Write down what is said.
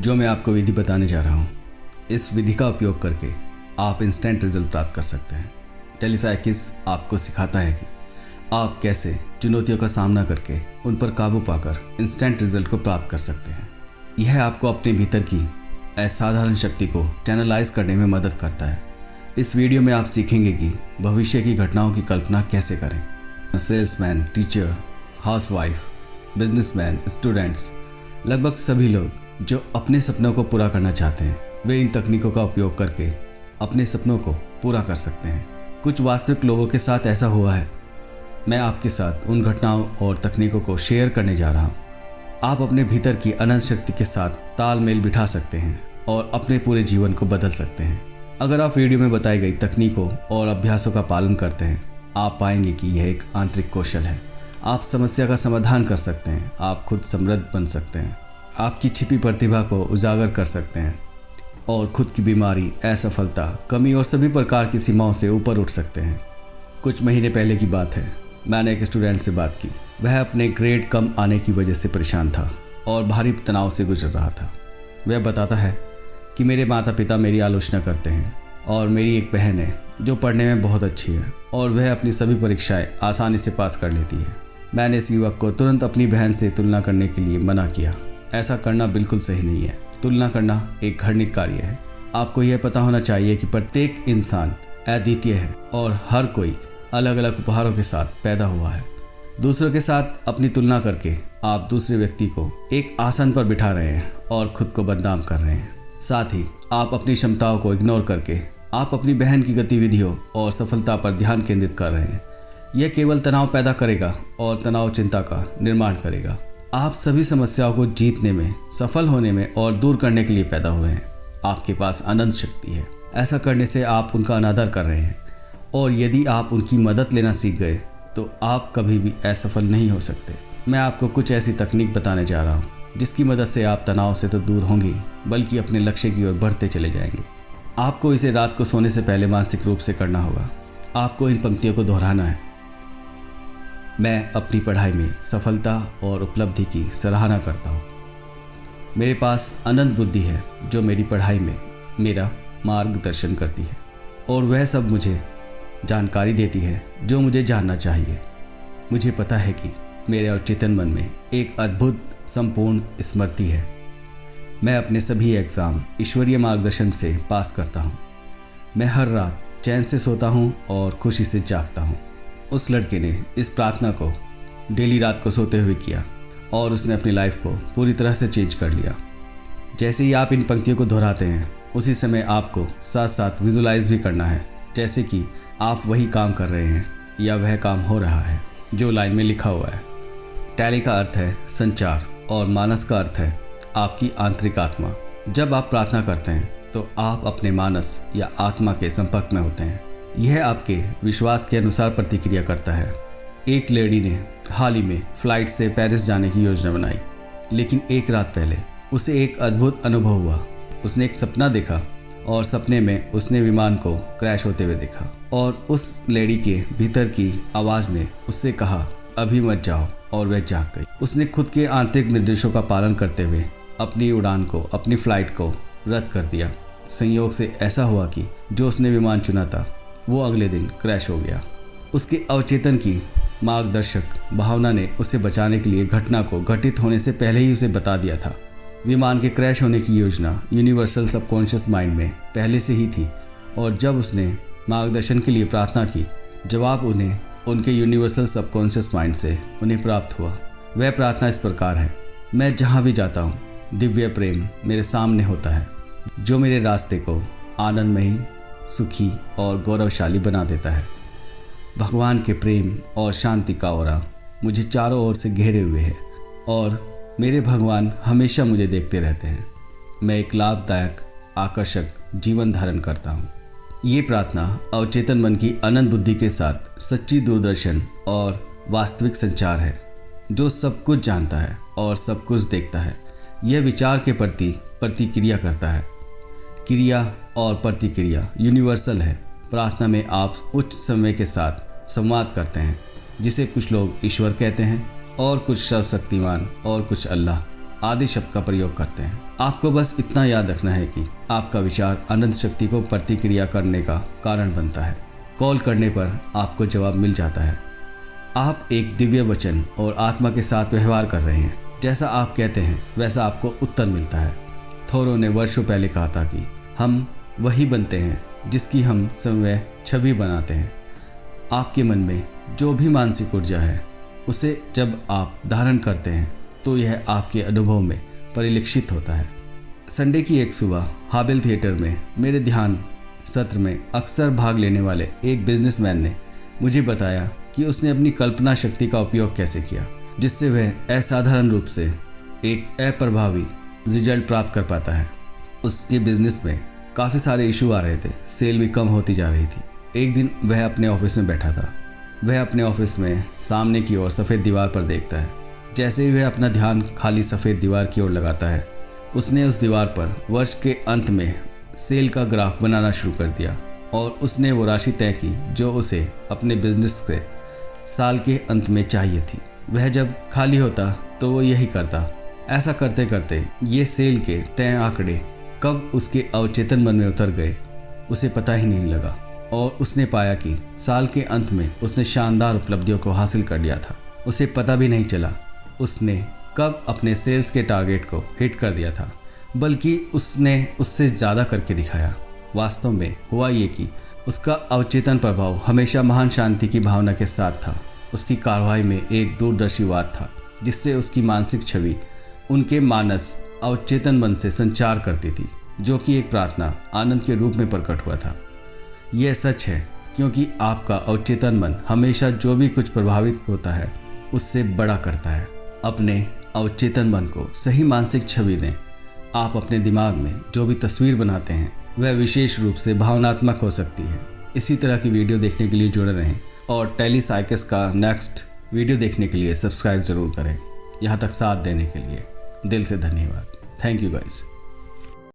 जो मैं आपको विधि बताने जा रहा हूँ। इस विधि का उपयोग करके आप इंस्टेंट रिज़ल्ट प्राप्त कर सकते हैं। टेलीसाइकिस आपको सिखाता है कि आप कैसे चुनौतियों का सामना करके उन पर काबू पाकर इंस्टेंट रिज़ल्ट को प्राप्त कर सकते हैं। यह आपको अपने भीतर की असाधारण शक्ति को चैनलाइज करने में मदद करता है। इस वीडियो में आप सीखेंगे कि भविष्य की घटनाओं की कल्पना कैसे करें। Salesman teacher housewife businessman students लगभग सभी लोग जो अपने सपनों को पूरा करना चाहते हैं, वे इन तकनीकों का उपयोग करके अपने सपनों को पूरा कर सकते हैं। कुछ वास्तविक लोगों के साथ ऐसा हुआ है। मैं आपके साथ उन घटनाओं और तकनीकों को शेयर करने जा रहा हूँ। आप अपने भीतर की अनंत शक्ति के साथ तालमेल बिठा सकते हैं और अपने पूरे जीवन को बदल सकते हैं। अगर आप वीडियो में बताई गई तकनीकों और अभ्यासों का पालन करते हैं, आप पाएँगे कि यह एक आंतरिक कौशल है। आप समस्या का समाधान कर सकते हैं। आप खुद समृद्ध बन सकते हैं। आपकी छिपी प्रतिभा को उजागर कर सकते हैं और खुद की बीमारी, असफलता, कमी और सभी प्रकार की सीमाओं से ऊपर उठ सकते हैं। कुछ महीने पहले की बात है। मैंने एक स्टूडेंट से बात की। वह अपने ग्रेड कम आने की वजह से परेशान था और भारी तनाव से गुजर रहा था। वह बताता है कि मेरे माता पिता मेरी आलोचना करते हैं और मेरी एक बहन है जो पढ़ने में बहुत अच्छी है और वह अपनी सभी परीक्षाएँ आसानी से पास कर लेती है। मैंने इस युवक को तुरंत अपनी बहन से तुलना करने के लिए मना किया। ऐसा करना बिल्कुल सही नहीं है। तुलना करना एक घृणित कार्य है। आपको यह पता होना चाहिए कि प्रत्येक इंसान अद्वितीय है और हर कोई अलग अलग उपहारों के साथ पैदा हुआ है। दूसरों के साथ अपनी तुलना करके आप दूसरे व्यक्ति को एक आसन पर बिठा रहे हैं और खुद को बदनाम कर रहे हैं। साथ ही आप अपनी क्षमताओं को इग्नोर करके आप अपनी बहन की गतिविधियों और सफलता पर ध्यान केंद्रित कर रहे हैं। यह केवल तनाव पैदा करेगा और तनाव चिंता का निर्माण करेगा। आप सभी समस्याओं को जीतने में, सफल होने में और दूर करने के लिए पैदा हुए हैं। आपके पास अनंत शक्ति है। ऐसा करने से आप उनका अनादर कर रहे हैं। और यदि आप उनकी मदद लेना सीख गए तो आप कभी भी असफल नहीं हो सकते। मैं आपको कुछ ऐसी तकनीक बताने जा रहा हूँ, जिसकी मदद से आप तनाव से तो दूर होंगे, बल्कि अपने लक्ष्य की ओर बढ़ते चले जाएँगे। आपको इसे रात को सोने से पहले मानसिक रूप से करना होगा। आपको इन पंक्तियों को दोहराना है। मैं अपनी पढ़ाई में सफलता और उपलब्धि की सराहना करता हूँ। मेरे पास अनंत बुद्धि है जो मेरी पढ़ाई में मेरा मार्गदर्शन करती है और वह सब मुझे जानकारी देती है जो मुझे जानना चाहिए। मुझे पता है कि मेरे और चेतन मन में एक अद्भुत संपूर्ण स्मृति है। मैं अपने सभी एग्ज़ाम ईश्वरीय मार्गदर्शन से पास करता हूँ। मैं हर रात चैन से सोता हूँ और खुशी से जागता हूँ। उस लड़के ने इस प्रार्थना को डेली रात को सोते हुए किया और उसने अपनी लाइफ को पूरी तरह से चेंज कर लिया। जैसे ही आप इन पंक्तियों को दोहराते हैं, उसी समय आपको साथ साथ विजुलाइज भी करना है, जैसे कि आप वही काम कर रहे हैं या वह काम हो रहा है, जो लाइन में लिखा हुआ है। टैली का अर्थ है संचार और मानस का अर्थ है आपकी आंतरिक आत्मा। जब आप प्रार्थना करते हैं तो आप अपने मानस या आत्मा के संपर्क में होते हैं। यह आपके विश्वास के अनुसार प्रतिक्रिया करता है। एक लेडी ने हाल ही में फ़्लाइट से पेरिस जाने की योजना बनाई, लेकिन एक रात पहले उसे एक अद्भुत अनुभव हुआ। उसने एक सपना देखा और सपने में उसने विमान को क्रैश होते हुए देखा और उस लेडी के भीतर की आवाज़ ने उससे कहा, अभी मत जाओ, और वह जाग गई। उसने खुद के आंतरिक निर्देशों का पालन करते हुए अपनी उड़ान को, अपनी फ़्लाइट को रद्द कर दिया। संयोग से ऐसा हुआ कि जो उसने विमान चुना था वो अगले दिन क्रैश हो गया। उसके अवचेतन की मार्गदर्शक भावना ने उसे बचाने के लिए घटना को घटित होने से पहले ही उसे बता दिया था। विमान के क्रैश होने की योजना यूनिवर्सल सबकॉन्शियस माइंड में पहले से ही थी और जब उसने मार्गदर्शन के लिए प्रार्थना की, जवाब उन्हें उनके यूनिवर्सल सबकॉन्शियस माइंड से उन्हें प्राप्त हुआ। वह प्रार्थना इस प्रकार है, मैं जहाँ भी जाता हूँ, दिव्य प्रेम मेरे सामने होता है, जो मेरे रास्ते को आनंदमयी सुखी और गौरवशाली बना देता है। भगवान के प्रेम और शांति का और मुझे चारों ओर से घेरे हुए है और मेरे भगवान हमेशा मुझे देखते रहते हैं। मैं एक लाभदायक, आकर्षक जीवन धारण करता हूँ। ये प्रार्थना अवचेतन मन की अनंत बुद्धि के साथ सच्ची दूरदर्शन और वास्तविक संचार है, जो सब कुछ जानता है और सब कुछ देखता है। यह विचार के प्रति प्रतिक्रिया करता है। क्रिया और प्रतिक्रिया यूनिवर्सल है। प्रार्थना में आप उच्च समय के साथ संवाद करते हैं, जिसे कुछ लोग ईश्वर कहते हैं और कुछ सर्वशक्तिमान और कुछ अल्लाह आदि शब्द का प्रयोग करते हैं। आपको बस इतना याद रखना है कि आपका विचार अनंत शक्ति को प्रतिक्रिया करने का कारण बनता है। कॉल करने पर आपको जवाब मिल जाता है। आप एक दिव्य वचन और आत्मा के साथ व्यवहार कर रहे हैं। जैसा आप कहते हैं, वैसा आपको उत्तर मिलता है। थोरो ने वर्षों पहले कहा था कि हम वही बनते हैं, जिसकी हम समय छवि बनाते हैं। आपके मन में जो भी मानसिक ऊर्जा है, उसे जब आप धारण करते हैं तो यह आपके अनुभव में परिलक्षित होता है। संडे की एक सुबह हाबिल थिएटर में मेरे ध्यान सत्र में अक्सर भाग लेने वाले एक बिजनेसमैन ने मुझे बताया कि उसने अपनी कल्पना शक्ति का उपयोग कैसे किया, जिससे वह असाधारण रूप से एक अप्रभावी रिज़ल्ट प्राप्त कर पाता है। उसके बिज़नेस में काफ़ी सारे इशू आ रहे थे। सेल भी कम होती जा रही थी। एक दिन वह अपने ऑफ़िस में बैठा था। वह अपने ऑफ़िस में सामने की ओर सफ़ेद दीवार पर देखता है। जैसे ही वह अपना ध्यान खाली सफ़ेद दीवार की ओर लगाता है, उसने उस दीवार पर वर्ष के अंत में सेल का ग्राफ बनाना शुरू कर दिया और उसने वो राशि तय की जो उसे अपने बिज़नेस से साल के अंत में चाहिए थी। वह जब खाली होता तो वो यही करता। ऐसा करते करते ये सेल के तय आंकड़े कब उसके अवचेतन मन में उतर गए, उसे पता ही नहीं लगा। और उसने पाया कि साल के अंत में उसने शानदार उपलब्धियों को हासिल कर लिया था। उसे पता भी नहीं चला, उसने कब अपने सेल्स के टारगेट को हिट कर दिया था, बल्कि उसने उससे ज़्यादा करके दिखाया। वास्तव में हुआ ये कि उसका अवचेतन प्रभाव हमेशा महान शांति की भावना के साथ था। उसकी कार्रवाई में एक दूरदर्शीवाद था, जिससे उसकी मानसिक छवि, उनके मानस अवचेतन मन से संचार करती थी, जो कि एक प्रार्थना आनंद के रूप में प्रकट हुआ था। यह सच है, क्योंकि आपका अवचेतन मन हमेशा जो भी कुछ प्रभावित होता है, उससे बड़ा करता है। अपने अवचेतन मन को सही मानसिक छवि दें। आप अपने दिमाग में जो भी तस्वीर बनाते हैं, वह विशेष रूप से भावनात्मक हो सकती है। इसी तरह की वीडियो देखने के लिए जुड़े रहें और टेली साइकिस का नेक्स्ट वीडियो देखने के लिए सब्सक्राइब ज़रूर करें। यहाँ तक साथ देने के लिए। दिल से धन्यवाद। Thank you guys